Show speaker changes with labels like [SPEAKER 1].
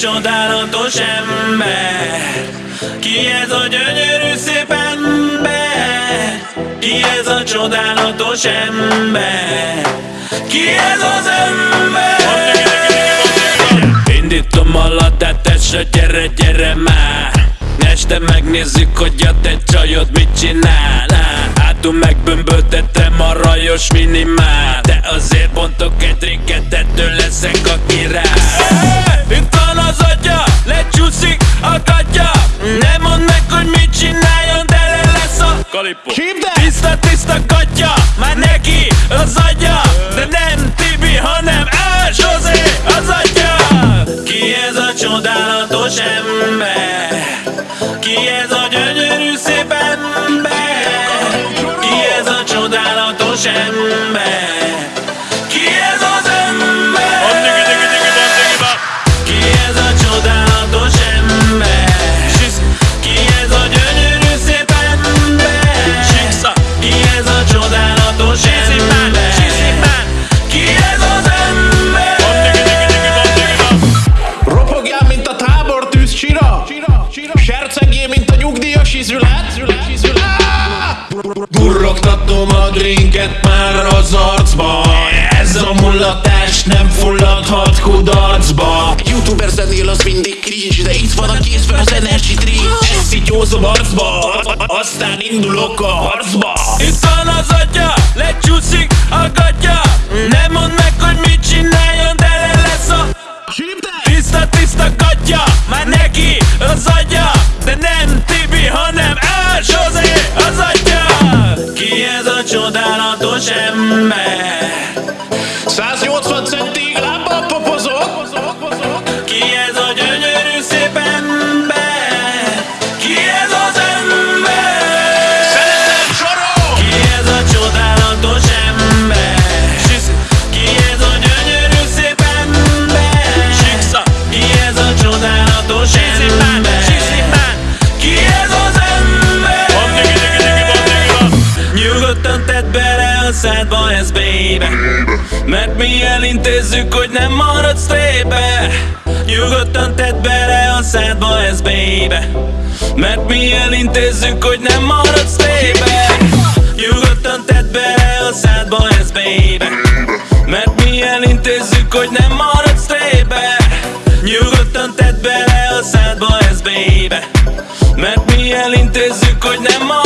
[SPEAKER 1] csodálatos ember? Ki ez a gyönyörű szép ember? Ki ez a csodálatos ember? Ki ez az ember? Indítom a latát, és gyere, gyere már Este megnézzük, hogy a te csajod mit csinál Hátul megbömböltetem a rajos minimál De azért bontok egy drinket, ettől leszek a király lesz a
[SPEAKER 2] Kalippo
[SPEAKER 1] Tiszta, tiszta gatya, már neki az agya De nem Tibi, hanem El Zsozé az atya. Ki ez a csodálatos ember? Ki ez a gyönyörű
[SPEAKER 3] nyugdíjas izület Durrogtatom a drinket már az arcba. Ez a mullatás nem fulladhat kudarcba. Youtuber zenél az mindig cringe De itt van a kész fel az energy drink. Ezt szityózom arcba Aztán indulok a harcba.
[SPEAKER 1] Itt van az atya, lecsúszik a gatya. Nem mondd meg, hogy mit csináljon, de le lesz a Tiszta, tiszta gatya, már neki az agya De nem El Zsozé az atya Ki ez a csodálatos ember?
[SPEAKER 3] 180 centig lábbal popozok
[SPEAKER 1] Ki ez a gyönyörű szép ember? Ki ez az ember?
[SPEAKER 3] Szeretem sorol
[SPEAKER 1] Ki ez a csodálatos ember? Ki ez a gyönyörű szép ember? Ki ez a csodálatos ember? Nyugodtan tedd bele a szádba ez baby. Mert mi elintézzük, hogy nem maradsz trébe. Nyugodtan tedd bele a szádba ez baby. Mert mi elintézzük, hogy nem maradsz trébe. Nyugodtan tedd bele a szádba ez baby. Mert mi elintézzük, hogy nem maradsz trébe. Nyugodtan tedd bele a szádba ez baby. Mert mi elintézzük, hogy nem maradsz